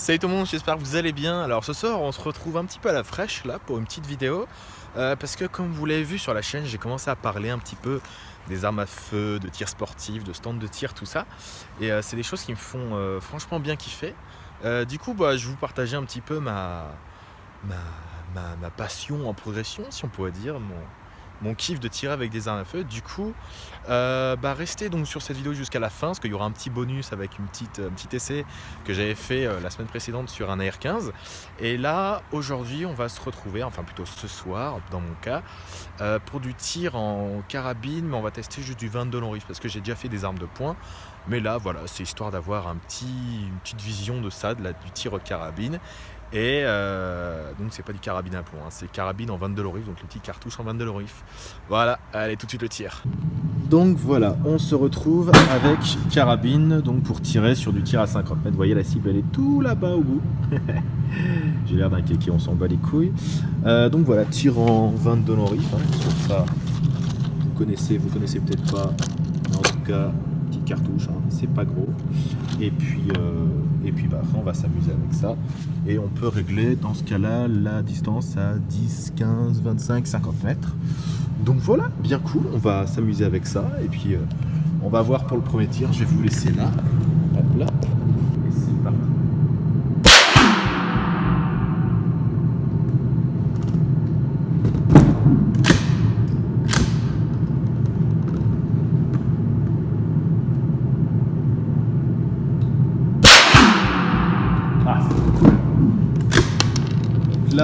Salut tout le monde, j'espère que vous allez bien. Alors ce soir on se retrouve un petit peu à la fraîche là pour une petite vidéo euh, parce que comme vous l'avez vu sur la chaîne j'ai commencé à parler un petit peu des armes à feu, de tir sportif, de stand de tir, tout ça et euh, c'est des choses qui me font euh, franchement bien kiffer. du coup bah, je vous partager un petit peu ma, ma, passion en progression si on pourrait dire, mon kiff de tirer avec des armes à feu. Du coup, euh, bah restez donc sur cette vidéo jusqu'à la fin, parce qu'il y aura un petit bonus avec une petite, un petit essai que j'avais fait euh, la semaine précédente sur un AR-15. Et là, aujourd'hui, on va se retrouver, enfin plutôt ce soir, dans mon cas, euh, pour du tir en carabine, mais on va tester juste du 22 long rifle, parce que j'ai déjà fait des armes de poing. Mais là, voilà, c'est histoire d'avoir un petit, une petite vision de ça, de du tir carabine. Et euh, donc c'est pas du carabine à plomb, hein, c'est carabine en 22 lorif, donc le petit cartouche en 22 lorif. Voilà, allez tout de suite le tir. Donc voilà, on se retrouve avec carabine donc pour tirer sur du tir à 50 mètres. Vous voyez la cible elle est tout là-bas au bout. J'ai l'air d'un kéké, on s'en bat les couilles. Euh, donc voilà, tir en 22 lorif, hein, ça vous connaissez, vous connaissez peut-être pas, mais en tout cas petite cartouche, hein, c'est pas gros. Et puis, euh, et puis bah, on va s'amuser avec ça. Et on peut régler dans ce cas-là la distance à 10, 15, 25, 50 mètres. Donc voilà, bien cool, on va s'amuser avec ça. Et puis euh, on va voir pour le premier tir, je vais vous laisser là. Hop là. Et c'est parti.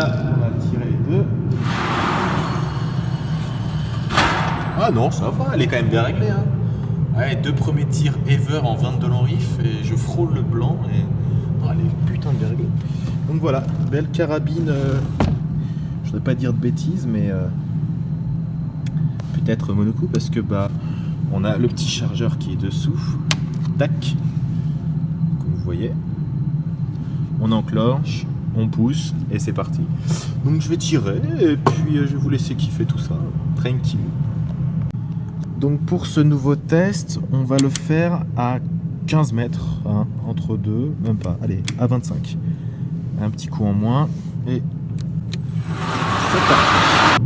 On tirer les deux. Ah non, ça va, elle est quand même bien réglée. Hein. deux premiers tirs ever en 22 long riff et je frôle le blanc. Et... Elle est putain de bien réglée. Donc voilà, belle carabine. Euh, je ne voudrais pas dire de bêtises, mais euh, peut-être monocoup parce que bah on a le petit chargeur qui est dessous. Tac. Comme vous voyez. On enclenche on pousse et c'est parti. Donc je vais tirer et puis euh, je vais vous laisser kiffer tout ça, tranquille. Donc pour ce nouveau test, on va le faire à 15 mètres, hein, entre deux, même pas, allez, à 25. Un petit coup en moins et c'est parti.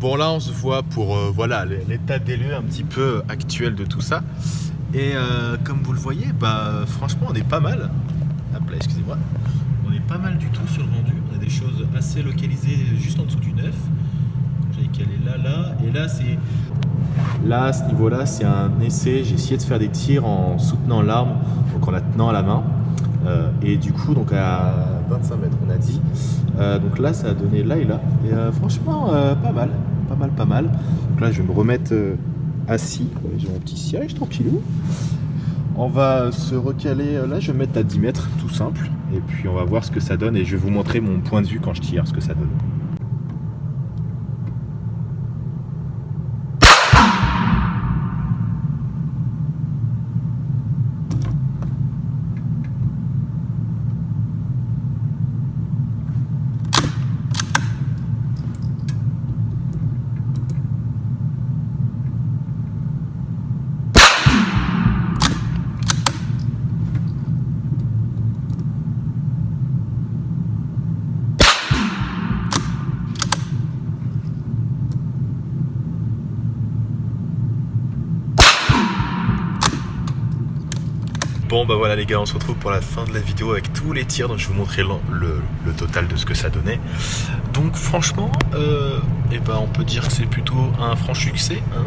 Bon là on se voit pour euh, voilà l'état des lieux un petit peu actuel de tout ça. Et euh, comme vous le voyez, bah franchement on est pas mal. Hop excusez-moi. On est pas mal du tout sur le rendu. On a des choses assez localisées juste en dessous du neuf. J'avais calé là, là. Et là c'est. Là à ce niveau-là c'est un essai. J'ai essayé de faire des tirs en soutenant l'arme, donc en la tenant à la main. Euh, et du coup donc à 25 mètres on a dit. donc là ça a donné là et là. Et franchement pas mal pas mal, pas mal. Donc là, je vais me remettre euh, assis. J'ai mon petit siège, tranquillou. On va se recaler, euh, là je vais me mettre à 10 mètres, tout simple. Et puis on va voir ce que ça donne et je vais vous montrer mon point de vue quand je tire, ce que ça donne. Bon bah voilà les gars, on se retrouve pour la fin de la vidéo avec tous les tirs, donc je vais vous montrer le, total de ce que ça donnait. Donc franchement, euh, eh ben, on peut dire que c'est plutôt un franc succès. Hein.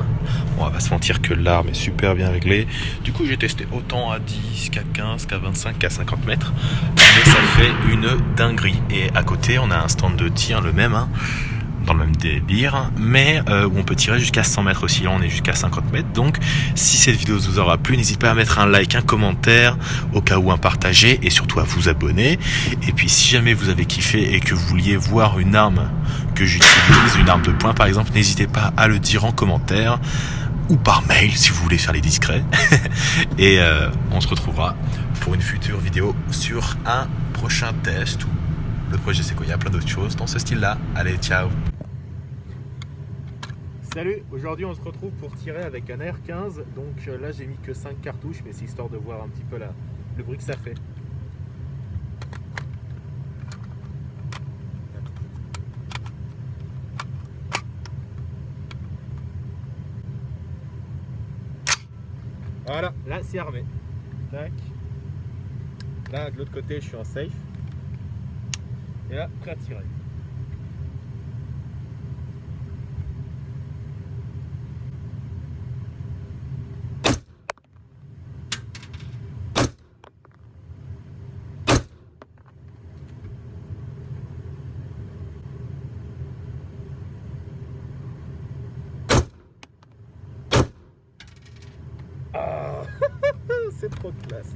on va se mentir que l'arme est super bien réglée. Du coup j'ai testé autant à 10 qu'à 15, qu'à 25, qu'à 50 mètres. Mais ça fait une dinguerie. Et à côté on a un stand de tir le même. Hein même délire, mais euh, où on peut tirer jusqu'à 100 mètres aussi. Là, on est jusqu'à 50 mètres. Donc, si cette vidéo vous aura plu, n'hésitez pas à mettre un like, un commentaire, au cas où un partager, et surtout à vous abonner. Et puis, si jamais vous avez kiffé et que vous vouliez voir une arme que j'utilise, une arme de poing par exemple, n'hésitez pas à le dire en commentaire ou par mail si vous voulez faire les discrets. et euh, on se retrouvera pour une future vidéo sur un prochain test ou le projet c'est quoi Il y a plein d'autres choses dans ce style-là. Allez, ciao Salut, aujourd'hui on se retrouve pour tirer avec un R15 donc euh, là j'ai mis que 5 cartouches mais c'est histoire de voir un petit peu le bruit que ça fait. Voilà, là c'est armé. Tac. Là de l'autre côté je suis en safe. Et là, prêt à tirer. Ah C'est trop classe